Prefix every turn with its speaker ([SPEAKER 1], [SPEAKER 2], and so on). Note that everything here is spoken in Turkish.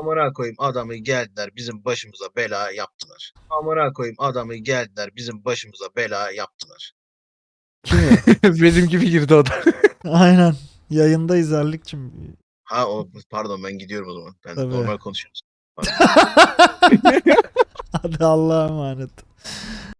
[SPEAKER 1] Amına koyayım adamı geldiler bizim başımıza bela yaptılar. Amına koyayım adamı geldiler bizim başımıza bela yaptılar.
[SPEAKER 2] Benim gibi girdi o da.
[SPEAKER 3] Aynen. Yayındayız Erlik'cim.
[SPEAKER 1] Ha o pardon ben gidiyorum o zaman. Ben
[SPEAKER 3] Tabii.
[SPEAKER 1] normal konuşuyoruz.
[SPEAKER 3] Hadi Allah'a emanet.